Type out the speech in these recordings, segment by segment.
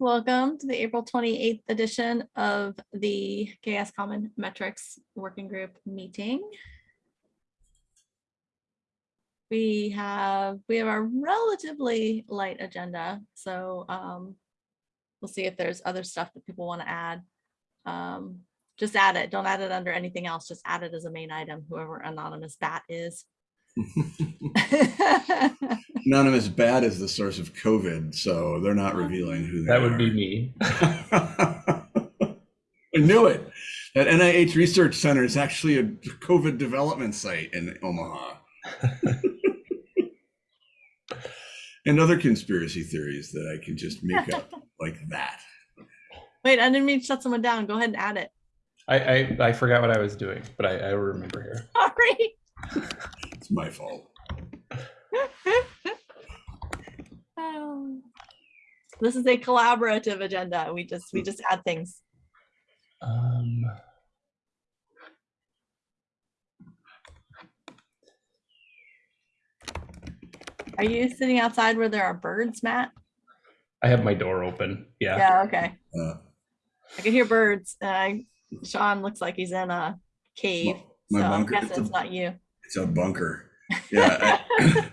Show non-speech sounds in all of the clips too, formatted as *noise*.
welcome to the April 28th edition of the CHAOSS Common Metrics Working Group meeting. We have, we have a relatively light agenda, so um, we'll see if there's other stuff that people want to add. Um, Just add it, don't add it under anything else, just add it as a main item, whoever anonymous bat is. Anonymous bad as the source of COVID, so they're not revealing who they That are. would be me. *laughs* I knew it. That NIH Research Center is actually a COVID development site in Omaha. *laughs* and other conspiracy theories that I can just make up *laughs* like that. Wait, I didn't mean to shut someone down. Go ahead and add it. I, I, I forgot what I was doing, but I, I remember here. Sorry. It's my fault. Oh. *laughs* This is a collaborative agenda. We just, we just add things. Um, Are you sitting outside where there are birds, Matt? I have my door open. Yeah. Yeah, okay. Uh, I can hear birds. Uh, Sean looks like he's in a cave. my So I'm bunker- guessing it's a- it's not you. It's a bunker. Yeah, I,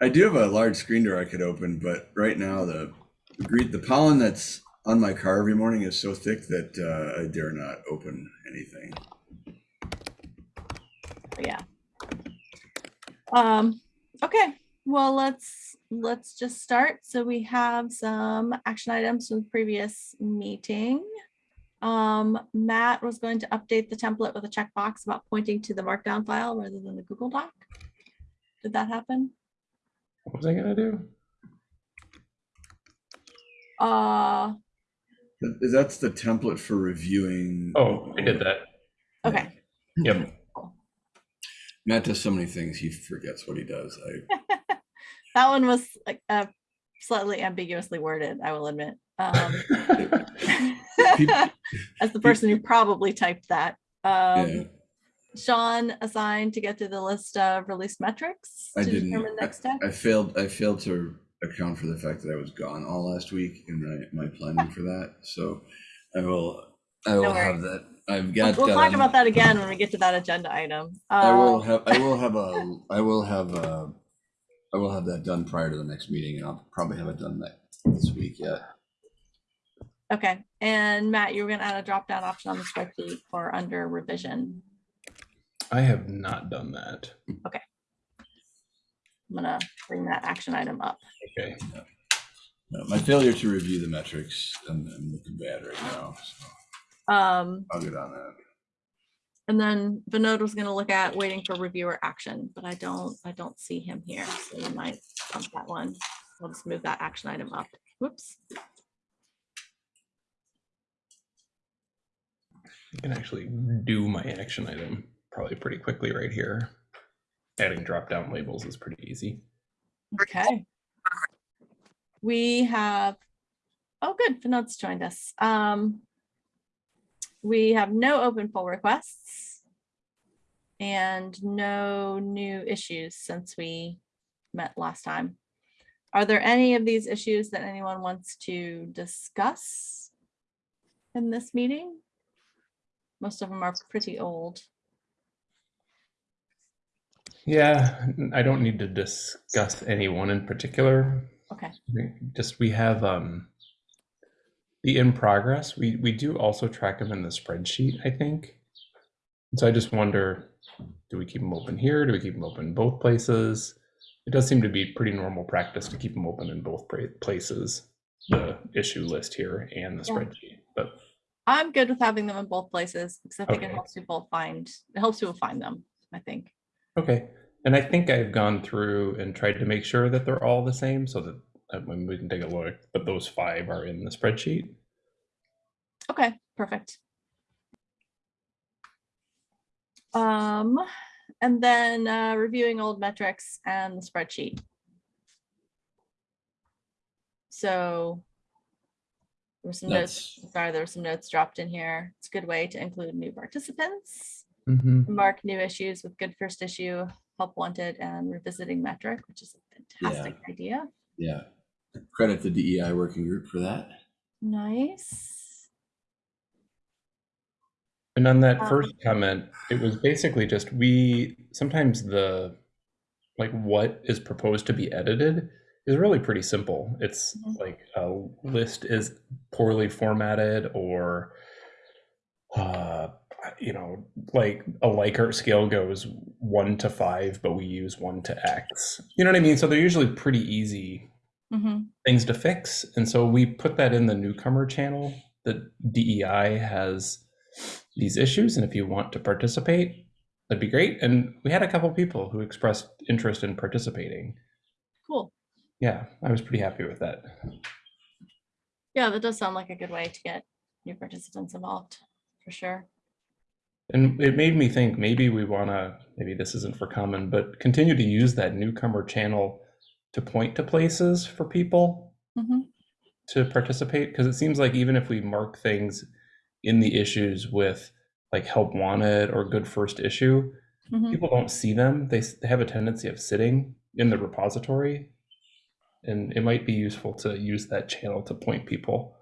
*coughs* I do have a large screen door I could open, but right now the the the pollen that's on my car every morning is so thick that uh, I dare not open anything. Yeah. Um, okay, well, let's, let's just start. So we have some action items from the previous meeting. Um, Matt was going to update the template with a checkbox about pointing to the markdown file rather than the Google Doc. Did that happen? What was I gonna do? Uh, Th- That's the template for reviewing. Oh, I did that. okay, Yep. Matt does so many things he forgets what he does. I *laughs* that one was like uh, slightly ambiguously worded, I will admit. Um, *laughs* as the person who probably typed that. Um, yeah, Sean assigned to get to the list of released metrics I to didn't. determine next step. I failed. I failed to account for the fact that I was gone all last week in my, my planning for that. So I will. I will No have that. I've We'll got. we'll talk um, about that again when we get to that agenda item. I will Uh, have, I will have a, *laughs* I will have a, I will have that done prior to the next meeting and I'll probably have it done that this week, yeah. Okay, and Matt, you were gonna add a drop down option on the spreadsheet for under revision. I have not done that. Okay. I'm gonna bring that action item up. Okay. No, My failure to review the metrics, I'm, I'm looking bad right now, so Um, I'll get on that. and then Vinod was gonna look at waiting for reviewer action, but I don't, I don't see him here, so we might bump that one. We'll just move that action item up. Whoops. I can actually do my action item probably pretty quickly right here. Adding drop down labels is pretty easy. Okay. We have, oh, good, Vinod's joined us. Um, we have no open pull requests and no new issues since we met last time. Are there any of these issues that anyone wants to discuss in this meeting? Most of them are pretty old. Yeah, I don't need to discuss any one in particular. Okay, Just we have um the in progress. We we do also track them in the spreadsheet, I think. So I just wonder, do we keep them open here? Do we keep them open in both places? It does seem to be pretty normal practice to keep them open in both places, the issue list here and the Yeah. spreadsheet. But I'm good with having them in both places because I think it helps people find, it helps people find them, I think. okay, and I think I've gone through and tried to make sure that they're all the same, so that uh, when we can take a look. But those five are in the spreadsheet. Okay, perfect. Um, and then uh, reviewing old metrics and the spreadsheet. So there were some notes, That's, sorry, there were some notes dropped in here. It's a good way to include new participants, Mhm. mark new issues with good first issue, help wanted, and revisiting metric, which is a fantastic idea. yeah. Credit the DEI working group for that. Nice. And on that Um, first comment, it was basically just we sometimes the like what is proposed to be edited is really pretty simple. It's Mhm. like a list is poorly formatted or uh you know like a Likert scale goes 1 to 5 but we use 1 to x. You know what I mean? So they're usually pretty easy Mhm. things to fix. And so we put that in the newcomer channel. The DEI has these issues, and if you want to participate, that'd be great. And we had a couple people who expressed interest in participating. Yeah, I was pretty happy with that. Yeah, that does sound like a good way to get new participants involved, for sure. And it made me think maybe we want to, maybe this isn't for common, but continue to use that newcomer channel to point to places for people Mhm. to participate because it seems like even if we mark things in the issues with like help wanted or good first issue Mhm. people don't see them they, they have a tendency of sitting in the repository and it might be useful to use that channel to point people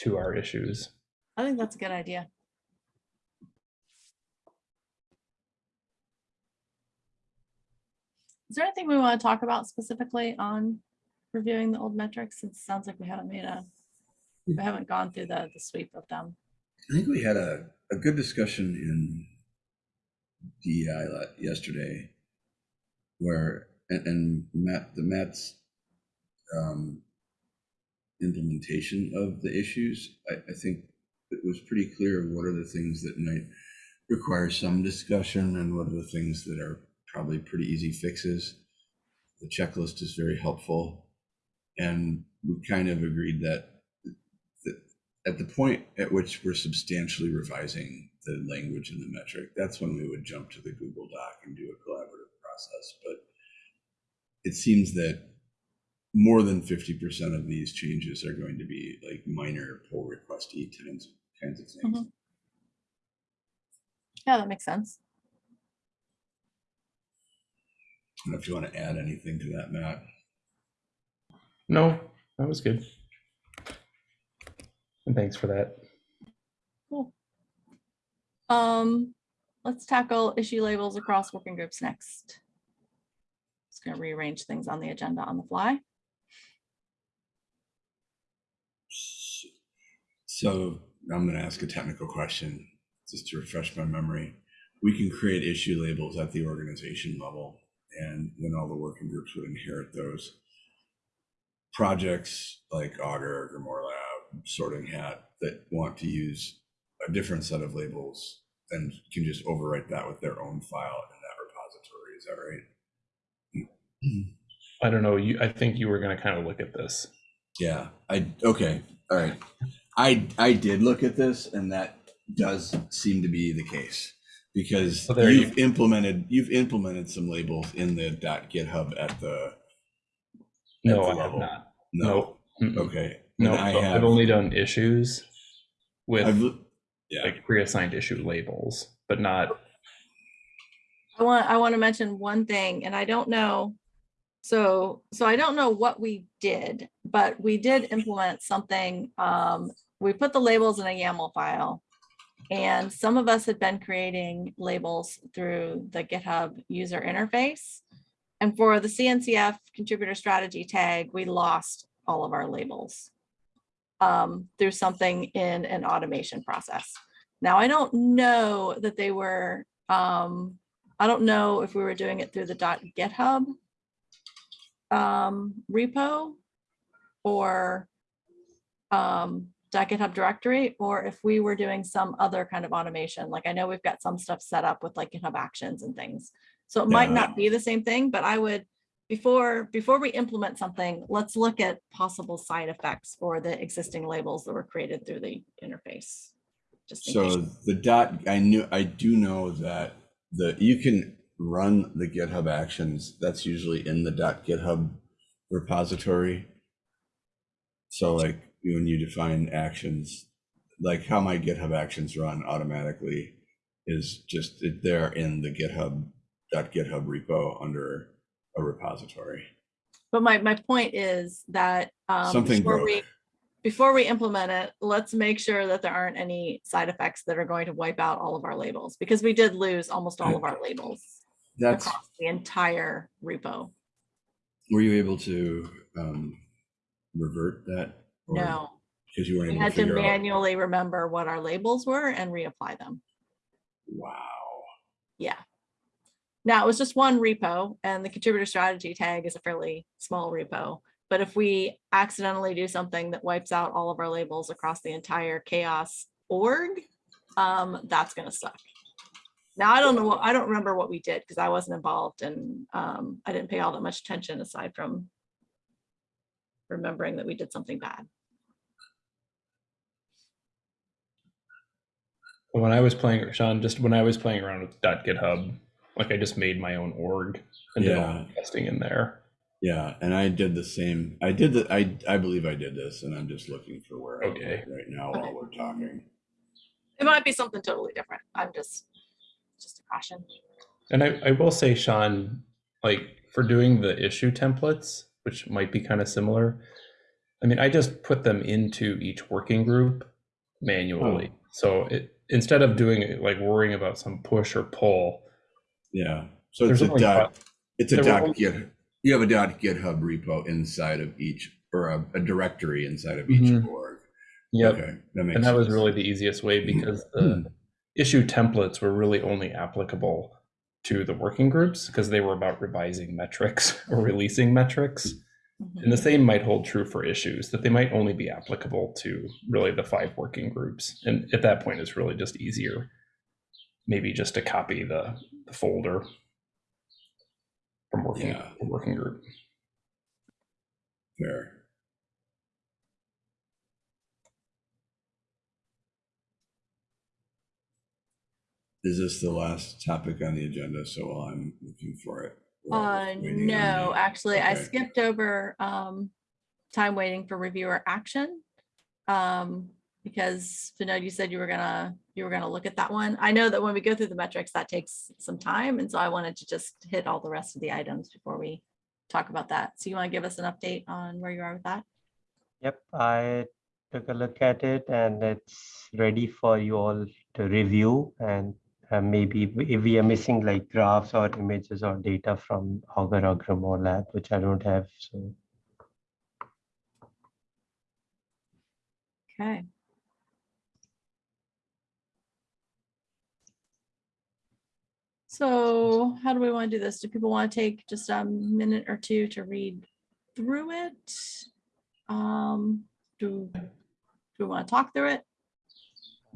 to our issues I think that's a good idea. Is there anything we want to talk about specifically on reviewing the old metrics? It sounds like we haven't made a, we haven't gone through the, the sweep of them. I think we had a, a good discussion in DEI la- yesterday where, and, and Matt, the Matt's um, implementation of the issues, I, I think it was pretty clear what are the things that might require some discussion and what are the things that are probably pretty easy fixes. The checklist is very helpful. And we kind of agreed that that at the point at which we're substantially revising the language and the metric, that's when we would jump to the Google Doc and do a collaborative process. But it seems that more than 50% of these changes are going to be like minor pull requesty kinds, kinds of things. Mhm. Yeah, that makes sense. I don't know if you want to add anything to that, Matt. no that was good and thanks for that Cool. Um, let's tackle issue labels across working groups next. Just gonna rearrange things on the agenda on the fly. So I'm going to ask a technical question just to refresh my memory. We can create issue labels at the organization level, and then all the working groups would inherit those. Projects like Augur, Grimoire Lab, Sorting Hat that want to use a different set of labels and can just overwrite that with their own file in that repository. Is that right? i don't know you i think you were going to kind of look at this Yeah, I, okay, all right. I, I did look at this and that does seem to be the case. Because Oh, there you you've implemented, you've implemented some labels in the .github at the, no the i have not no, Mm-mm. okay. no And I so i've have, only done issues with I've, yeah, like pre-assigned issue labels, but not I want, I want to mention one thing, and I don't know. So, so I don't know what we did, but we did implement something. Um, we put the labels in a YAML file. And some of us had been creating labels through the GitHub user interface. And for the CNCF contributor strategy tag, we lost all of our labels um, through something in an automation process. Now, I don't know that they were, um, I don't know if we were doing it through the .github um, repo or um, .github directory, or if we were doing some other kind of automation. Like I know we've got some stuff set up with like GitHub Actions and things. So it might Yeah. not be the same thing, but I would, before, before we implement something, let's look at possible side effects for the existing labels that were created through the interface. Just case. so the dot, I knew, I do know that the, you can run the GitHub actions. That's usually in the dot .github repository. So like when you define actions, like how my GitHub actions run automatically is just it- they're in the GitHub .github repo under a repository. But my, my point is that um, Something before broke. we, before we implement it, let's make sure that there aren't any side effects that are going to wipe out all of our labels, because we did lose almost all of our labels That's, across the entire repo. were you able to um, revert that? Or- No, Because you weren't we able to had to figure out. manually remember what our labels were and reapply them. Wow. Yeah. Now, it was just one repo and the contributor strategy tag is a fairly small repo. But if we accidentally do something that wipes out all of our labels across the entire CHAOSS org, um, that's gonna suck. Now, I don't know, what I don't remember what we did because I wasn't involved and um, I didn't pay all that much attention aside from remembering that we did something bad. When I was playing, Sean, just when I was playing around with .github, like I just made my own org and did all the testing in there. Yeah, and I did the same. I did the. I I believe I did this, and I'm just looking for where I Okay. okay. right now Okay. while we're talking. It might be something totally different. I'm just, just a caution. And I, I will say, Sean, like for doing the issue templates, which might be kind of similar, I mean, I just put them into each working group manually. So it, instead of doing it, like worrying about some push or pull, Yeah. So it's a dot. five- It's a dot git. You have a dot GitHub repo inside of each, or a, a directory inside of each Mhm. org. yep. Okay, that And that was really the easiest way because Hmm. the issue templates were really only applicable to the working groups because they were about revising metrics *laughs* or releasing metrics. Mhm. And the same might hold true for issues, that they might only be applicable to really the five working groups. And at that point, it's really just easier, maybe just to copy the, the folder from working, Yeah. working group. Fair. Is this the last topic on the agenda? So while I'm looking for it. We're Uh, no, the- actually, I skipped over, um, time waiting for reviewer action. Um, because Vinod, you said you were gonna, you were gonna look at that one. I know that when we go through the metrics, that takes some time, and so I wanted to just hit all the rest of the items before we talk about that. So you want to give us an update on where you are with that? Yep, I took a look at it and it's ready for you all to review and uh, maybe if we- are missing like graphs or images or data from Augur or Grimoire Lab, which I don't have, so Okay. So how do we want to do this? Do people want to take just a minute or two to read through it? Um, do, do we want to talk through it?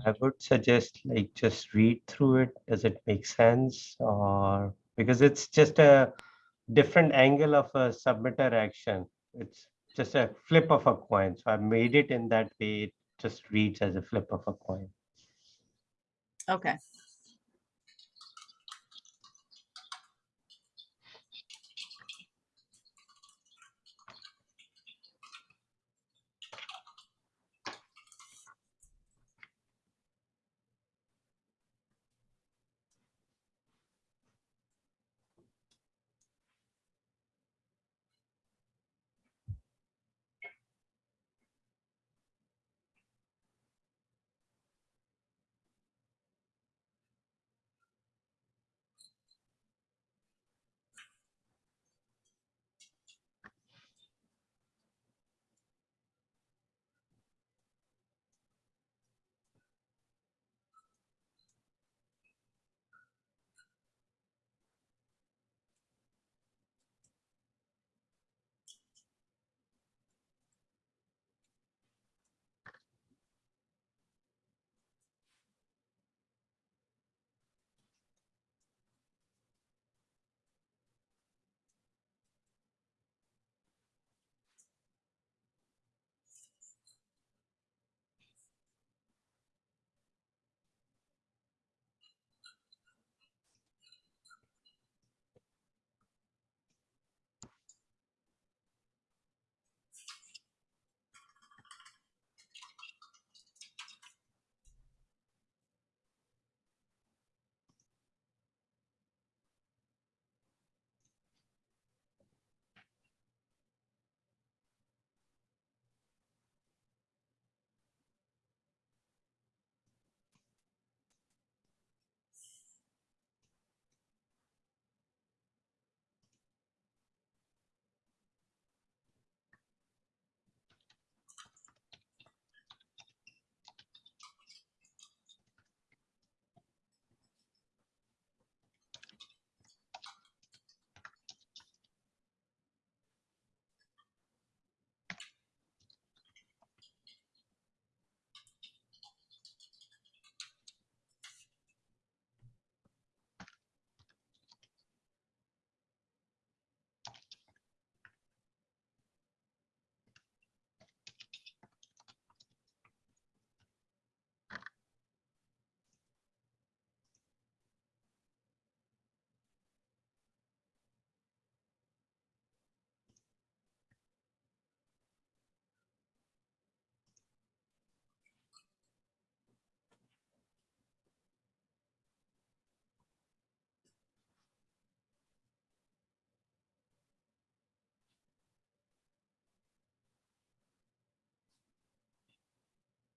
I would suggest like just read through it. Does it make sense? Or because it's just a different angle of a submitter action. It's just a flip of a coin. So I made it in that way. It just reads as a flip of a coin. Okay.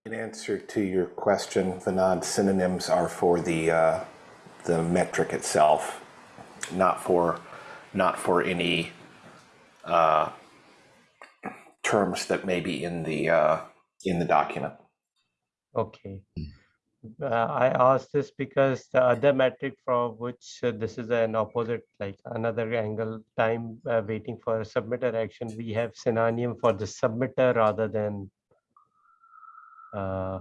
In answer to your question, Vinod, synonyms are for the, uh, the metric itself, not for, not for any uh, terms that may be in the, uh, in the document. Okay. Uh, I asked this because the other metric for which uh, this is an opposite, like another angle time uh, waiting for a submitter action, we have synonym for the submitter rather than uh,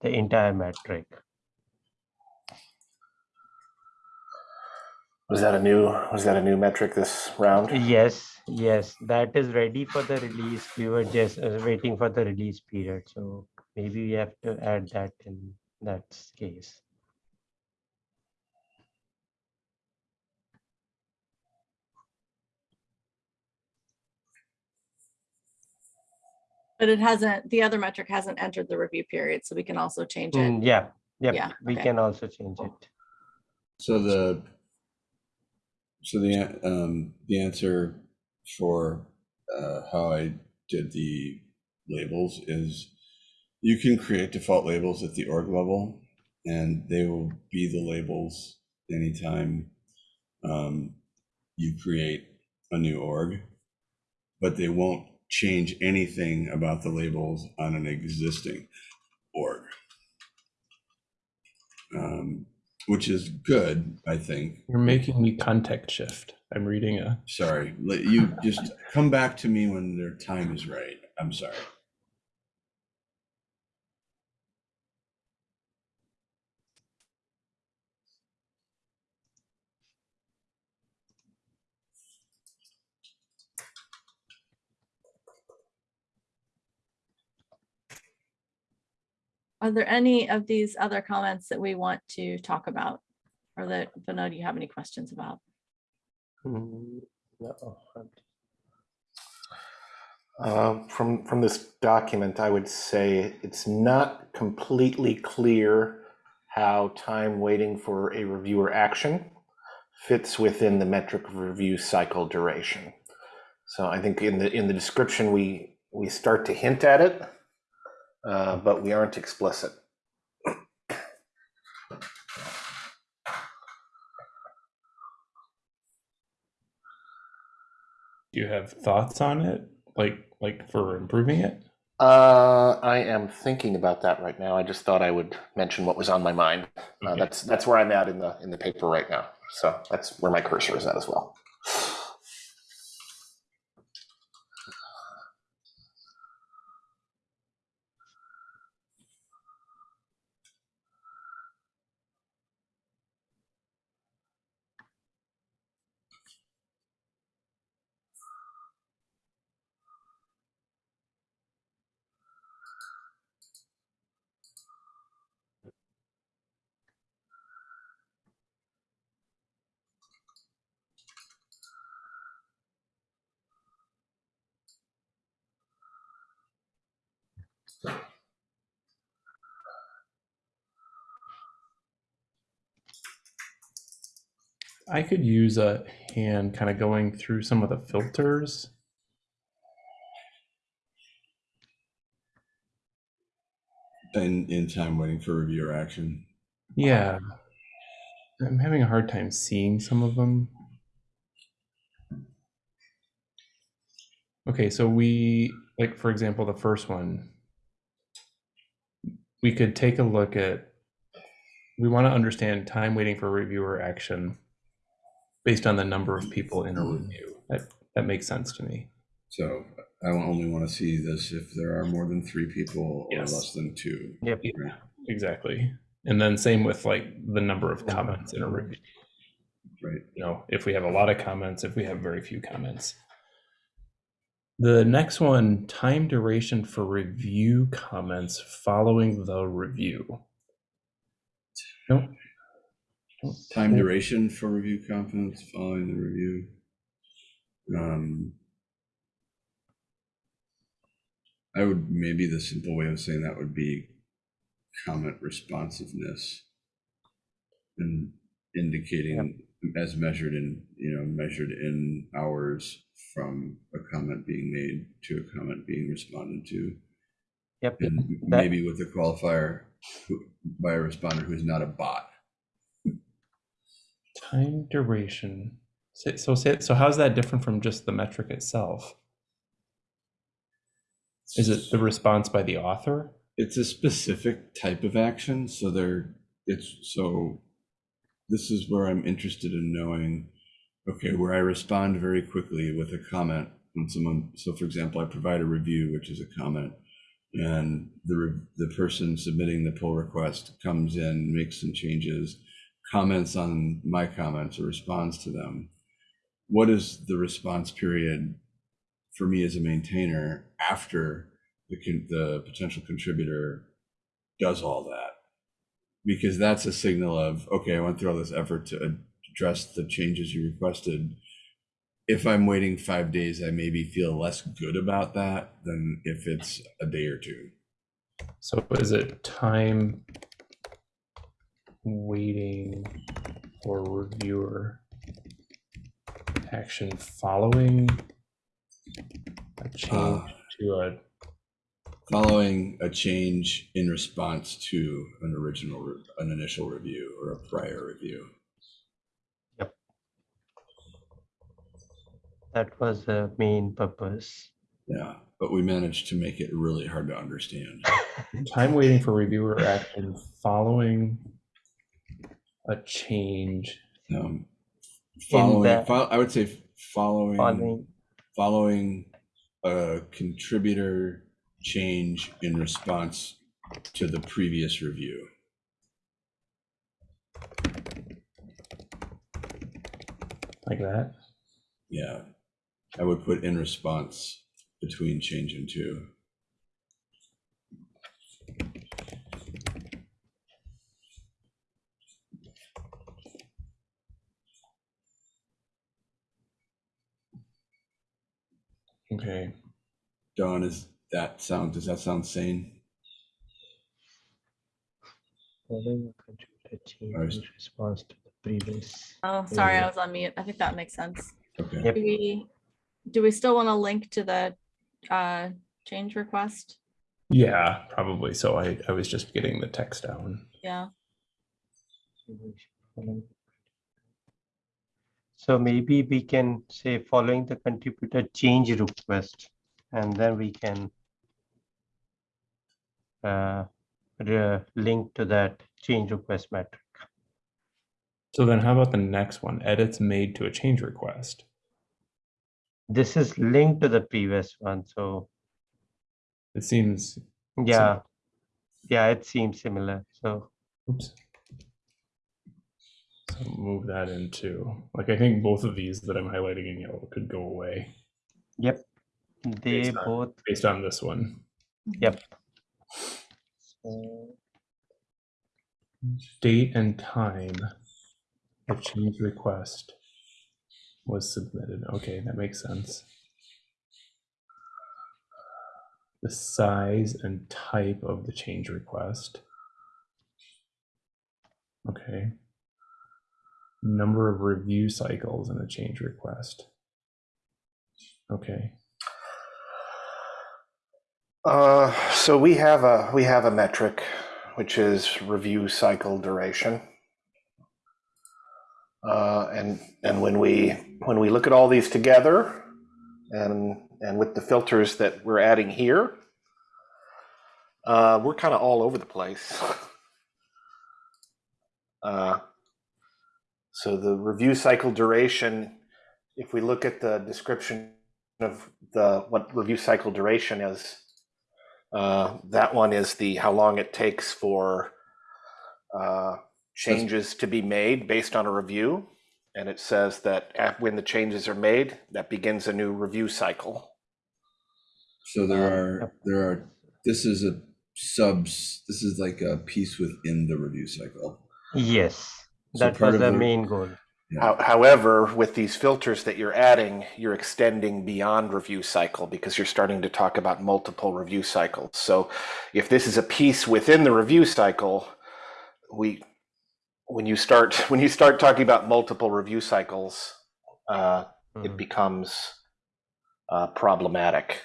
the entire metric. Was that a new, was that a new metric this round? Yes, yes, that is ready for the release. We were just uh, waiting for the release period, so maybe we have to add that in that case. But it hasn't, the other metric hasn't entered the review period, so we can also change it. Mm, Yeah, Yeah, yeah, we okay. can also change it. So the, so the, um, the answer for, uh, how I did the labels is you can create default labels at the org level and they will be the labels anytime, um, you create a new org, but they won't change anything about the labels on an existing org. Um, which is good, I think. You're making me context shift. I'm reading a. Sorry, you just come back to me when their time is right. I'm sorry. Are there any of these other comments that we want to talk about? Or that, Vinod, you have any questions about? Mm, no, Uh, From, from this document, I would say it's not completely clear how time waiting for a reviewer action fits within the metric review cycle duration. So I think in the, in the description, we, we start to hint at it, uh, but we aren't explicit. Do you have thoughts on it? Like, like for improving it? Uh, I am thinking about that right now. I just thought I would mention what was on my mind. Uh, Okay. that's that's where I'm at in the in the paper right now. So that's where my cursor is at as well. I could use a hand kind of going through some of the filters. In, in time waiting for reviewer action. Yeah. I'm having a hard time seeing some of them. Okay, so we, like, for example, the first one, we could take a look at, we want to understand time waiting for reviewer action based on the number of people in a mm-hmm. review. That, that makes sense to me. So I only want to see this if there are more than three people or less than two. Yep. Right. Exactly. And then same with like the number of comments in a review. Right. You know, if we have a lot of comments, if we have very few comments. The next one, time duration for review comments following the review. Nope. Time duration for review confidence following the review. Um, I would, maybe the simple way of saying that would be comment responsiveness. And indicating as measured in, you know, measured in hours from a comment being made to a comment being responded to. Yep. And That- maybe with the qualifier who- by a responder who's not a bot. Time duration. So, so, so how's that different from just the metric itself? Is it the response by the author? It's a specific type of action, so there, it's, so this is where I'm interested in knowing, okay, where I respond very quickly with a comment when someone, so for example, I provide a review, which is a comment, and the, the person submitting the pull request comes in, makes some changes, comments on my comments or responds to them. What is the response period for me as a maintainer after the, the potential contributor does all that? Because that's a signal of, okay, I went through all this effort to address the changes you requested. If I'm waiting five days, I maybe feel less good about that than if it's a day or two. So is it time waiting for reviewer action following a change Uh, to a Following a change in response to an original, an initial review or a prior review. Yep. That was the main purpose. Yeah, but we managed to make it really hard to understand. *laughs* time waiting for reviewer action following a change. Um, following, that- fol- I would say following, Following, following a contributor change in response to the previous review. Like that? Yeah, I would put in response between change and two. Okay. Dawn, is that sound, does that sound sane? following a contributor change Alright. in response to the previous. Oh, sorry, I was on mute. I think that makes sense. Okay. Yep. Do we, do we still want to link to the uh, change request? Yeah, probably. So I, I was just getting the text down. Yeah, following- So maybe we can say following the contributor change request, and then we can uh, link to that change request metric. So then how about the next one? Edits made to a change request. This is linked to the previous one, so It seems, yeah, yeah, it seems similar. So oops. Move that into, like, I think both of these that I'm highlighting in yellow could go away yep, they Based on- both based on this one. yep. So, Date and time the change request was submitted. Okay, that makes sense. The size and type of the change request. Okay. Number of review cycles in a change request. Okay. Uh, so we have a we have a metric, which is review cycle duration. Uh, and and when we when we look at all these together, and and with the filters that we're adding here, uh, we're kind of all over the place. Uh, so the review cycle duration, if we look at the description of the what review cycle duration is, uh, that one is the how long it takes for uh, changes to be made based on a review. And it says that at, when the changes are made, that begins a new review cycle. So there are, there are, this is a subs, this is like a piece within the review cycle. yes, So that part was the the- main goal. Yeah. However, with these filters that you're adding, you're extending beyond review cycle because you're starting to talk about multiple review cycles. So if this is a piece within the review cycle, we when you start *laughs* when you start talking about multiple review cycles, uh, it Mhm. becomes uh, problematic.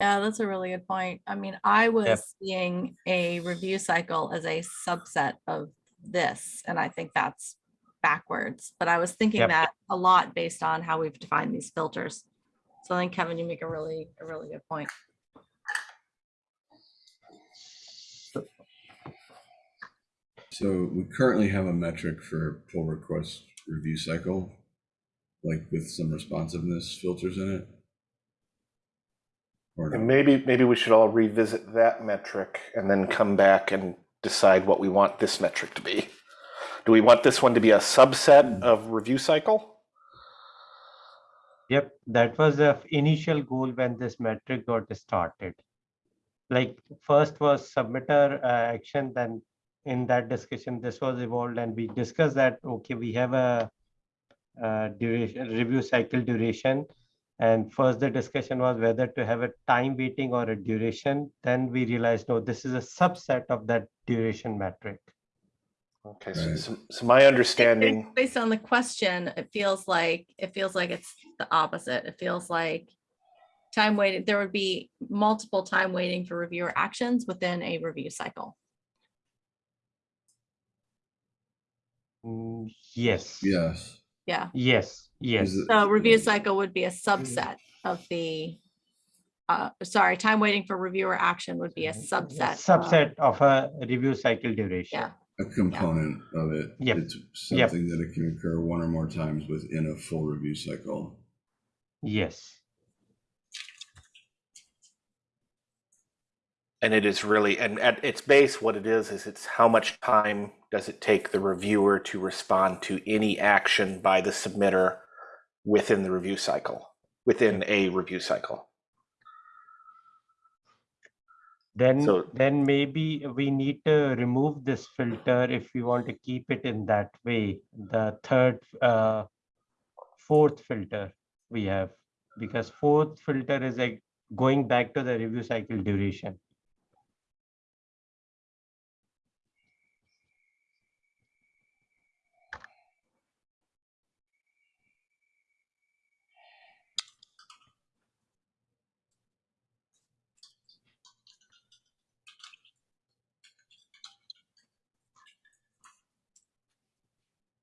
Yeah, that's a really good point. I mean, I was seeing a review cycle as a subset of this, and I think that's backwards. But I was thinking Yep. that a lot based on how we've defined these filters. So I think Kevin, you make a really, a really good point. So we currently have a metric for pull request review cycle, like with some responsiveness filters in it. Or And maybe, maybe we should all revisit that metric and then come back and decide what we want this metric to be. Do we want this one to be a subset of review cycle? Yep, that was the initial goal when this metric got started. Like first was submitter uh, action, then in that discussion, this was evolved and we discussed that, okay, we have a uh, duration, review cycle duration. And first the discussion was whether to have a time waiting or a duration. Then we realized, no, this is a subset of that duration metric. Okay, so, Right. so, so my understanding, Based on the question, it feels like, it feels like it's the opposite. It feels like time waiting, there would be multiple time waiting for reviewer actions within a review cycle. Mm, Yes. Yes. Yeah. Yes, yes. Is So review cycle would be a subset of the, uh, sorry, time waiting for reviewer action would be a subset. of- Subset of a review cycle duration. Yeah. A component of it. Yep. It's Yep. something that it can occur one or more times within a full review cycle. Yes. and it is really, and at its base, what it is, is it's how much time does it take the reviewer to respond to any action by the submitter within the review cycle, within a review cycle. Then, So- then maybe we need to remove this filter if we want to keep it in that way. The third, uh, fourth filter we have, because fourth filter is like going back to the review cycle duration.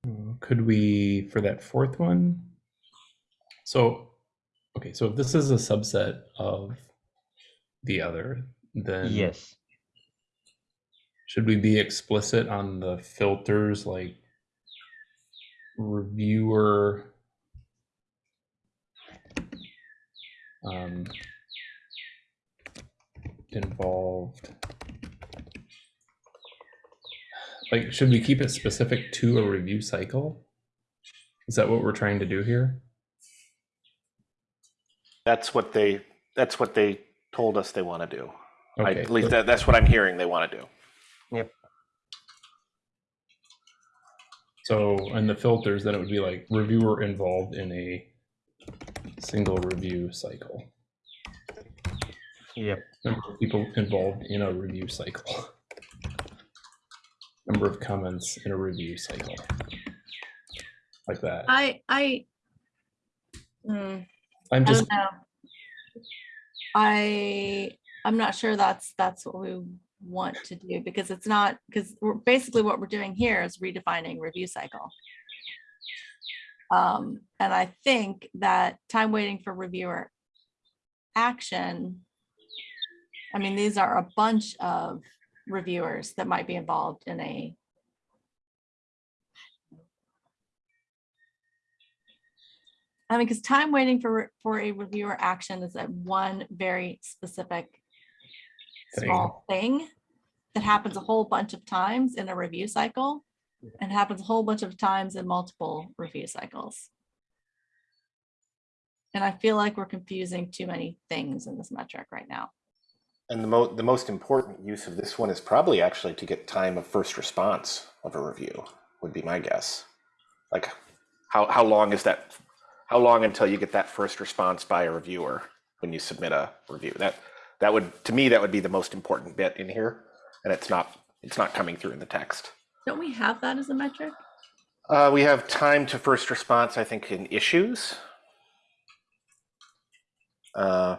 Uh, Could we, for that fourth one? So, okay, so if this is a subset of the other, then Yes, should we be explicit on the filters like reviewer um, involved? Like, should we keep it specific to a review cycle? Is that what we're trying to do here? That's what they, that's what they told us they want to do. I Okay, believe so- that, that's what I'm hearing they want to do. Yep. So, and the filters, then it would be like reviewer involved in a single review cycle. yep, Number of people involved in a review cycle. *laughs* Number of comments in a review cycle. Like that. I, I. Hmm, I'm just, don't. I, I'm not sure that's, that's what we want to do because it's not, because we're basically what we're doing here is redefining review cycle. Um, and I think that time waiting for reviewer action. I mean, these are a bunch of reviewers that might be involved in a. I mean, because time waiting for, for a reviewer action is a one very specific small thing that happens a whole bunch of times in a review cycle and happens a whole bunch of times in multiple review cycles. And I feel like we're confusing too many things in this metric right now. And the mo, the most important use of this one is probably actually to get time of first response of a review, would be my guess. Like, how, how long is that, how long until you get that first response by a reviewer when you submit a review? That, that would, to me, that would be the most important bit in here, and it's not, it's not coming through in the text. Don't we have that as a metric? Uh, we have time to first response, I think, in issues. Uh,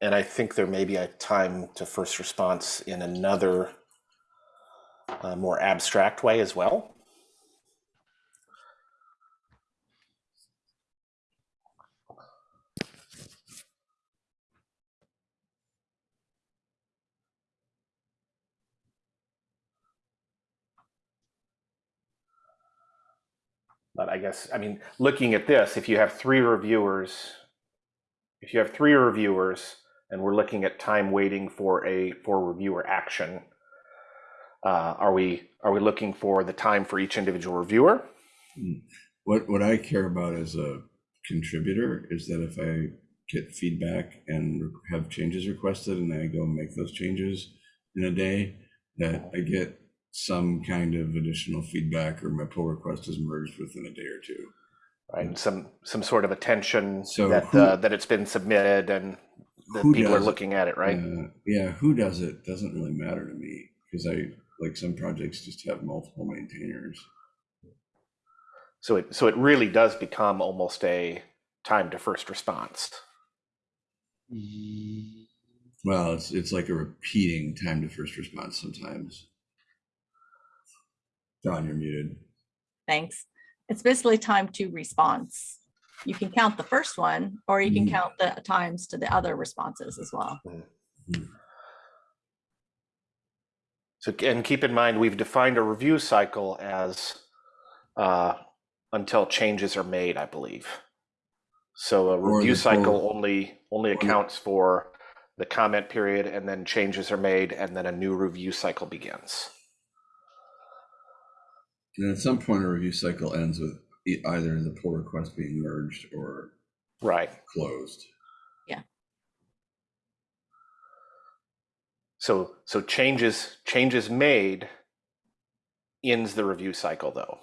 and I think there may be a time to first response in another uh, more abstract way as well. But I guess, I mean, looking at this, if you have three reviewers, if you have three reviewers and we're looking at time waiting for a for reviewer action, uh, are we are we looking for the time for each individual reviewer? What, what I care about as a contributor is that if I get feedback and have changes requested and I go make those changes in a day, that I get some kind of additional feedback or my pull request is merged within a day or two. Right, and some some sort of attention So that who- uh, that it's been submitted and that Who people are does it? looking at it, right? Uh, yeah, who does it doesn't really matter to me because I like some projects just have multiple maintainers. So it so it really does become almost a time to first response. Well, it's it's like a repeating time to first response sometimes. John, you're muted. Thanks. It's basically time to response. You can count the first one, or you can Mm. count the times to the other responses as well. So and keep in mind we've defined a review cycle as uh, until changes are made, I believe. So a review the full- cycle only only accounts for the comment period and then changes are made and then a new review cycle begins. And at some point, a review cycle ends with either the pull request being merged or Right. closed. Yeah. So so changes changes made ends the review cycle though.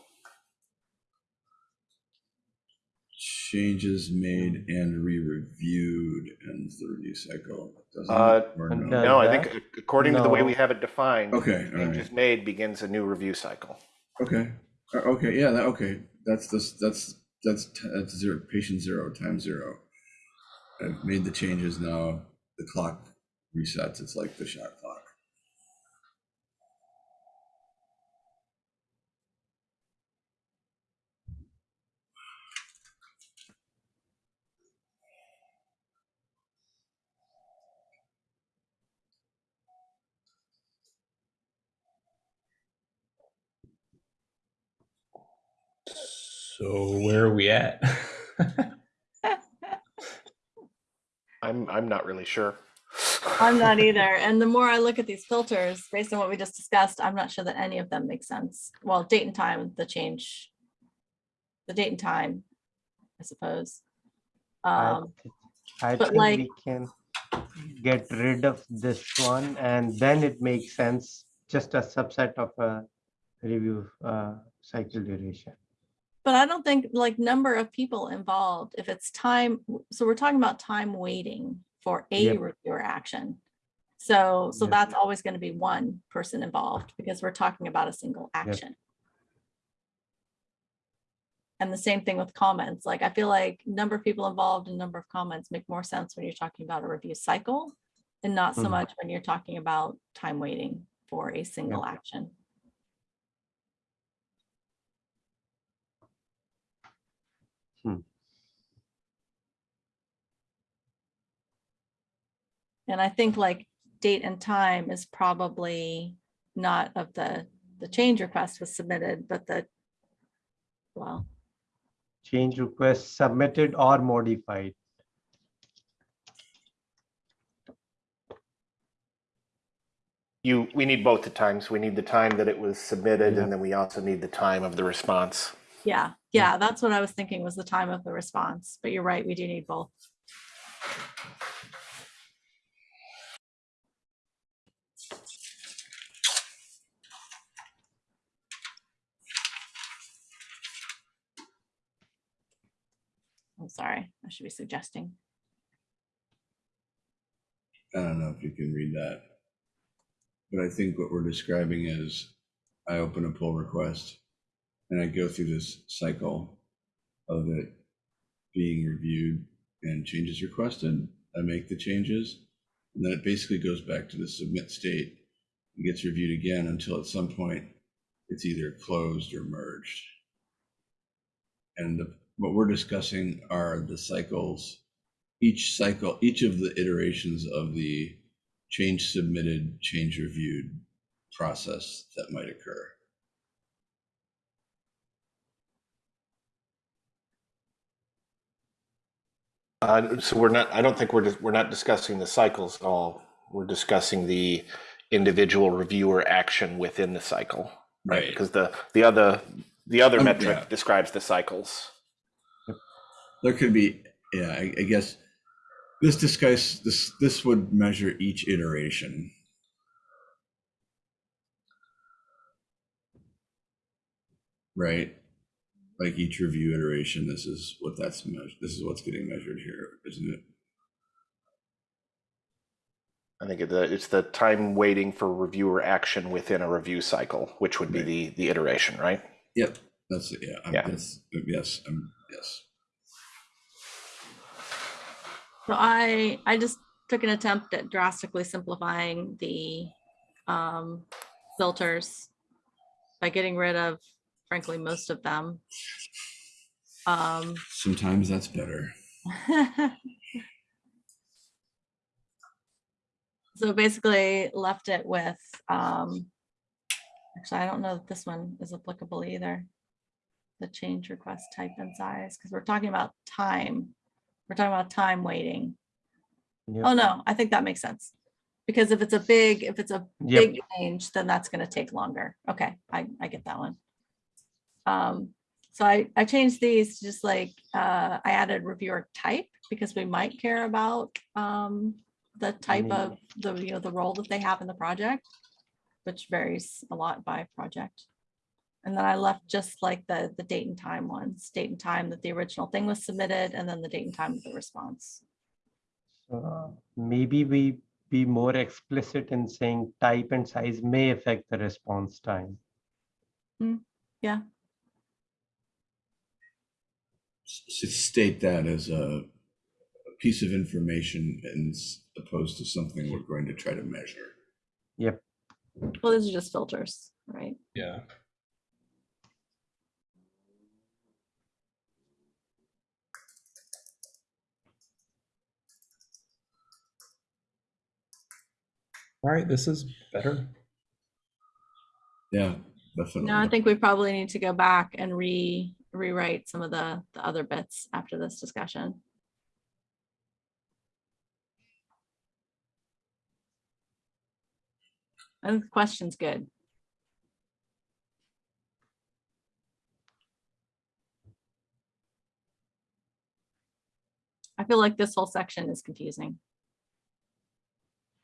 Changes made and re-reviewed ends the review cycle. doesn't? Uh, Or no? No, I think according to the way we have it defined, Okay, all right. changes made begins a new review cycle. Okay, Uh, okay, yeah, that, okay, that's that's, that's, that's zero, patient zero, time zero. I've made the changes now, the clock resets, it's like the shot clock. So where are we at? *laughs* I'm I'm not really sure. I'm not either. *laughs* And the more I look at these filters, based on what we just discussed, I'm not sure that any of them make sense. Well, date and time, the change. The date and time, I suppose. I Um, thi- I but think like- we can get rid of this one and then it makes sense, just a subset of a review uh, cycle duration. But I don't think like number of people involved, if it's time, so we're talking about time waiting for a Yep. reviewer action. So, so Yep. that's always going to be one person involved because we're talking about a single action. And the same thing with comments. Like I feel like number of people involved and number of comments make more sense when you're talking about a review cycle and not so Mhm. much when you're talking about time waiting for a single action. And I think like date and time is probably not of the, the change request was submitted, but the, well, Change request submitted or modified. You we need both the times. We need the time that it was submitted Yeah. and then we also need the time of the response. yeah, yeah, that's what I was thinking was the time of the response, but you're right, we do need both. I'm sorry, I should be suggesting. I don't know if you can read that. But I think what we're describing is I open a pull request and I go through this cycle of it being reviewed and changes requested. I make the changes And then it basically goes back to the submit state and gets reviewed again until at some point it's either closed or merged. And the- what we're discussing are the cycles, each cycle, each of the iterations of the change submitted, change reviewed process that might occur. Uh, so we're not, I don't think we're, dis- we're not discussing the cycles at all. We're discussing the individual reviewer action within the cycle. Right. Because the, the other, the other Um, metric yeah. describes the cycles. There could be, yeah, I, I guess this discuss, this, this would measure each iteration. Right? Like each review iteration, this is what that's measured, this is what's getting measured here, isn't it? I think it's the time waiting for reviewer action within a review cycle, which would be Right. the, the iteration, right? Yep, that's it, yeah, I'm, Yeah. that's, yes, I'm, yes. So I, I just took an attempt at drastically simplifying the um, filters by getting rid of frankly, most of them. Um, Sometimes that's better. *laughs* So basically left it with, um, actually, I don't know that this one is applicable either. The change request type and size, because we're talking about time. We're talking about time waiting. Yep. Oh, no, I think that makes sense. Because if it's a big, if it's a Yep. big change, then that's gonna take longer. Okay, I, I get that one. Um, so I, I changed these, to just like, uh, I added reviewer type because we might care about, um, the type of the, you know, the role that they have in the project, which varies a lot by project. And then I left just like the, the date and time ones, date and time that the original thing was submitted, and then the date and time of the response. Uh, Maybe we be more explicit in saying type and size may affect the response time. yeah S- State that as a a piece of information and s- opposed to something we're going to try to measure. Yep, Well, these are just filters, right? Yeah. All right, this is better. Yeah, definitely. No, I think we probably need to go back and re, rewrite some of the, the other bits after this discussion. I think the question's good. I feel like this whole section is confusing.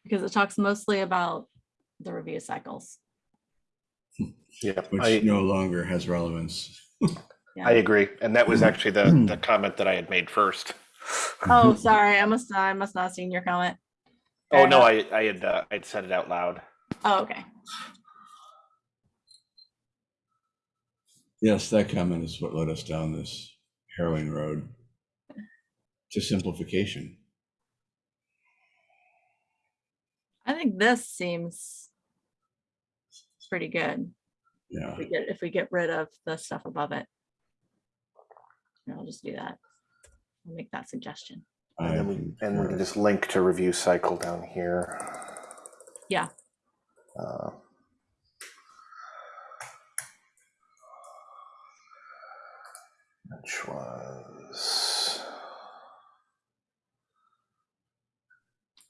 Because it talks mostly about the review cycles. Yeah, Which I, no longer has relevance. Yeah. I agree. And that was actually the, the comment that I had made first. Oh, *laughs* sorry, I must, I must not have seen your comment. Oh, Fair no. I, I had, uh, I'd said it out loud. Oh, okay. Yes, that comment is what led us down this harrowing road to simplification. I think this seems pretty good. Yeah, If we get, if we get rid of the stuff above it. Yeah, I'll just do that. I'll make that suggestion. And then we, and we can just link to review cycle down here. Yeah. Uh, Which was,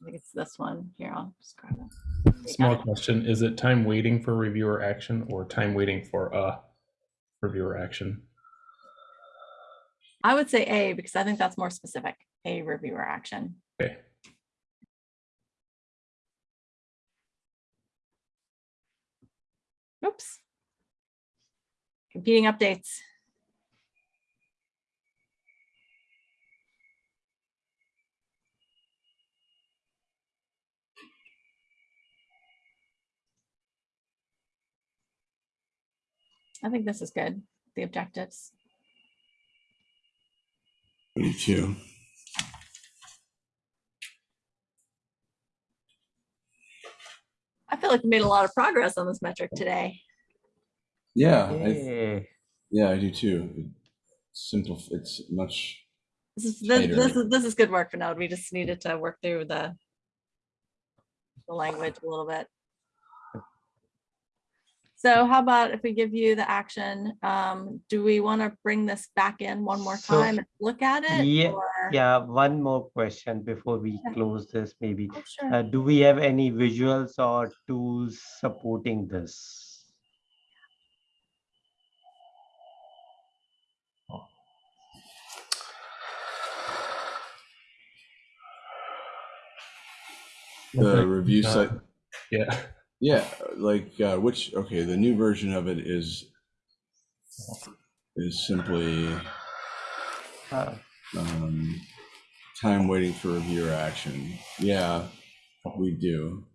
I think it's this one. Here, I'll just grab it. Small question, is it time waiting for reviewer action or time waiting for a reviewer action? I would say A because I think that's more specific, a reviewer action. Okay, Oops. Competing updates. I think this is good, the objectives. me too. I feel like we made a lot of progress on this metric today. Yeah, I, yeah, I do too. It's Simple. It's much. This is, this, this is, this is good work for now. We just needed to work through the the language a little bit. So how about if we give you the action, um, do we want to bring this back in one more So, time and look at it? yeah, or- Yeah, one more question before we Yeah. close this, maybe. Oh, sure. Uh, do we have any visuals or tools supporting this? The review Uh, site. Yeah. Yeah, like uh, which? Okay, the new version of it is is simply Uh, um, time waiting for reviewer action. Yeah, we do.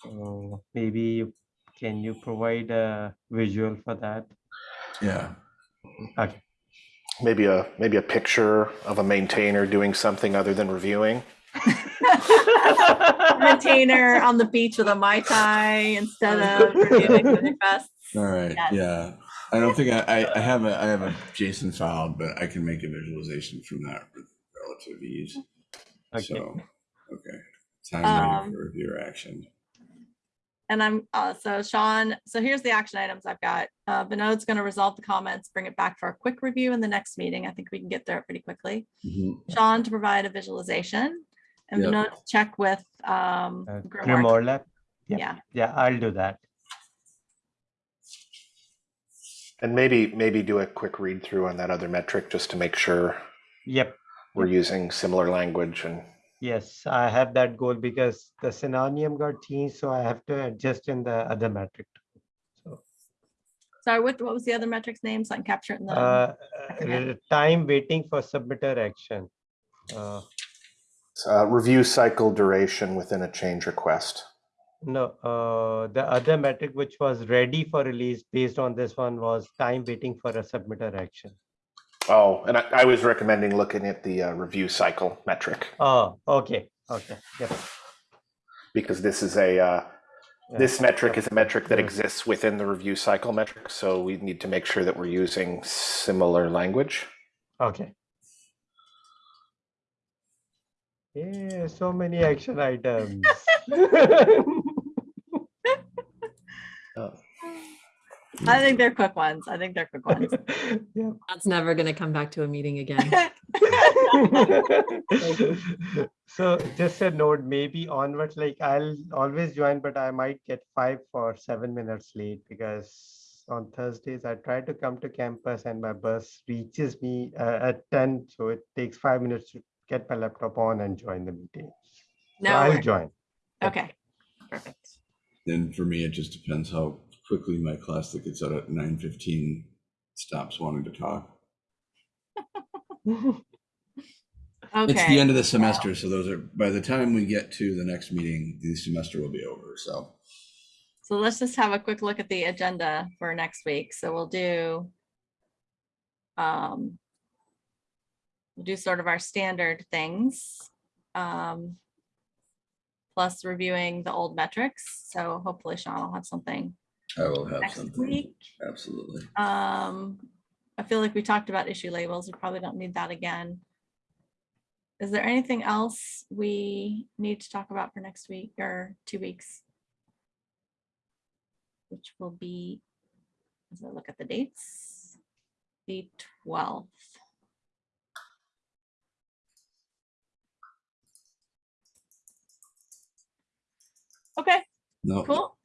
so maybe you- can you provide a visual for that? Yeah. Okay. Maybe a maybe a picture of a maintainer doing something other than reviewing. *laughs* Maintainer on the beach with a Mai Tai instead of reviewing the requests. *laughs* All right. Yes. Yeah. I don't think I, I, I have a I have a JSON file, but I can make a visualization from that with relative ease. Okay. So, okay. Time Um, waiting for review or action. And I'm, uh, so Sean, so here's the action items I've got. Uh, Vinod's gonna resolve the comments, bring it back for a quick review in the next meeting. I think we can get there pretty quickly. Mhm. Sean to provide a visualization and Yep. Vinod to check with, um, Uh, Grimoire. Grimoire Lab? Yeah. Yeah, Yeah, I'll do that. And maybe maybe do a quick read through on that other metric just to make sure Yep. we're using similar language and Yes, I have that goal because the synonym got changed, so I have to adjust in the other metric. So, sorry, what, what was the other metric's name? So I can capture it in the, uh, uh, time waiting for submitter action. Uh, uh, review cycle duration within a change request. No, uh, the other metric which was ready for release based on this one was time waiting for a submitter action. Oh, and I, I was recommending looking at the uh, review cycle metric Oh, okay, okay, yep. because this is a uh, yeah. this metric is a metric that exists within the review cycle metric. So we need to make sure that we're using similar language. Okay. Yeah, so many action items. *laughs* I think they're quick ones. I think they're quick ones. *laughs* Yeah. That's never going to come back to a meeting again. *laughs* So just a note, maybe onwards, like I'll always join, but I might get five or seven minutes late because on Thursdays I try to come to campus and my bus reaches me uh, at ten, so it takes five minutes to get my laptop on and join the meeting. So No, I'll join. okay, perfect. And for me, it just depends how quickly my class that gets out at nine fifteen stops wanting to talk. okay. *laughs* It's the end of the semester, so those are, by the time we get to the next meeting, the semester will be over, so. so let's just have a quick look at the agenda for next week. So we'll do um, we'll do sort of our standard things. Um, plus reviewing the old metrics. So hopefully Sean will have something I will have something next something, week. absolutely. Um, I feel like we talked about issue labels. We probably don't need that again. Is there anything else we need to talk about for next week or two weeks? Which will be, as I look at the dates, the twelfth. Okay, No, Cool.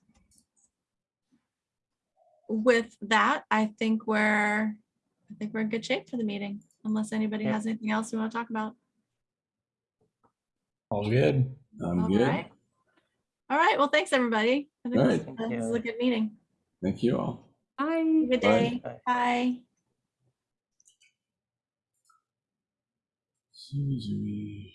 With that, I think we're, I think we're in good shape for the meeting, unless anybody Yeah. has anything else we want to talk about. All good. I'm All good. right. All right, well, thanks, everybody. I think All this right. Thank this is a good meeting. Thank you all. Bye. Good Bye. day. Bye. Bye. Susie.